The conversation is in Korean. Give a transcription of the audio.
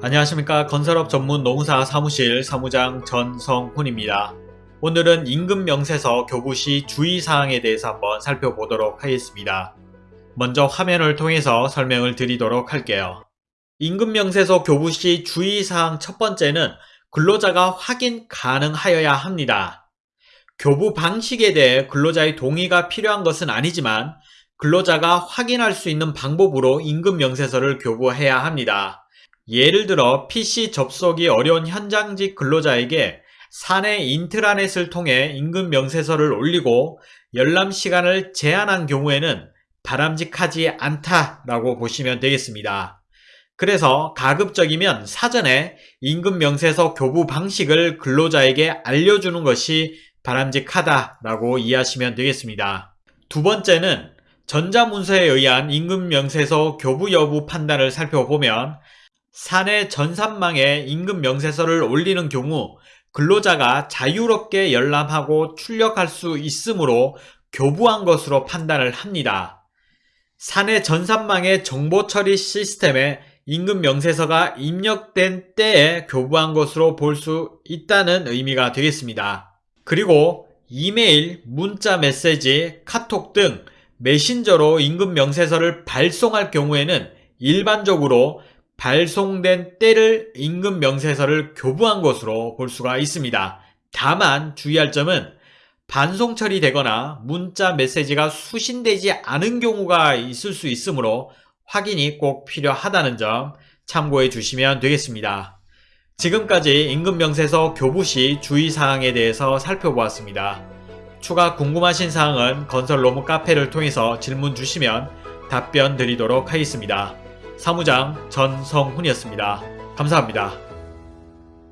안녕하십니까 건설업 전문 농사 사무실 사무장 전성훈입니다. 오늘은 임금 명세서 교부 시 주의사항에 대해서 한번 살펴보도록 하겠습니다. 먼저 화면을 통해서 설명을 드리도록 할게요. 임금 명세서 교부 시 주의사항 첫 번째는 근로자가 확인 가능하여야 합니다. 교부 방식에 대해 근로자의 동의가 필요한 것은 아니지만 근로자가 확인할 수 있는 방법으로 임금 명세서를 교부해야 합니다. 예를 들어 PC 접속이 어려운 현장직 근로자에게 사내 인트라넷을 통해 임금 명세서를 올리고 열람 시간을 제한한 경우에는 바람직하지 않다라고 보시면 되겠습니다. 그래서 가급적이면 사전에 임금 명세서 교부 방식을 근로자에게 알려주는 것이 바람직하다라고 이해하시면 되겠습니다. 두 번째는 전자문서에 의한 임금 명세서 교부 여부 판단을 살펴보면 사내 전산망에 임금 명세서를 올리는 경우 근로자가 자유롭게 열람하고 출력할 수 있으므로 교부한 것으로 판단을 합니다. 사내 전산망의 정보 처리 시스템에 임금 명세서가 입력된 때에 교부한 것으로 볼 수 있다는 의미가 되겠습니다. 그리고 이메일, 문자 메시지, 카톡 등 메신저로 임금 명세서를 발송할 경우에는 일반적으로 발송된 때를 임금 명세서를 교부한 것으로 볼 수가 있습니다. 다만 주의할 점은 반송 처리되거나 문자 메시지가 수신되지 않은 경우가 있을 수 있으므로 확인이 꼭 필요하다는 점 참고해 주시면 되겠습니다. 지금까지 임금명세서 교부 시 주의사항에 대해서 살펴보았습니다. 추가 궁금하신 사항은 건설로무 카페를 통해서 질문 주시면 답변 드리도록 하겠습니다. 사무장 전성훈이었습니다. 감사합니다.